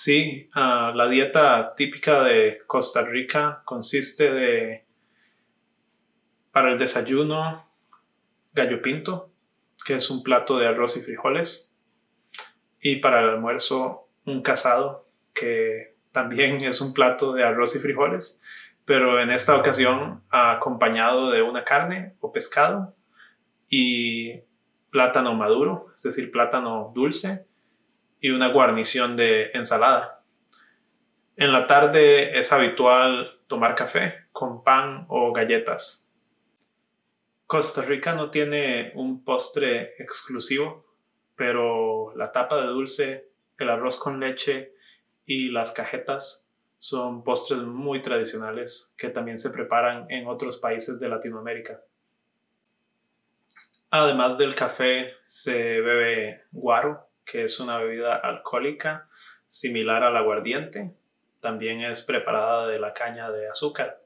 Sí, ah, la dieta típica de Costa Rica consiste de, para el desayuno, gallo pinto, que es un plato de arroz y frijoles, y para el almuerzo un casado, que también es un plato de arroz y frijoles, pero en esta ocasión acompañado de una carne o pescado y plátano maduro, es decir, plátano dulce y una guarnición de ensalada. En la tarde es habitual tomar café con pan o galletas. Costa Rica no tiene un postre exclusivo, pero la tapa de dulce, el arroz con leche y las cajetas son postres muy tradicionales que también se preparan en otros países de Latinoamérica. Además del café, se bebe guaro, que es una bebida alcohólica similar al aguardiente. También es preparada de la caña de azúcar.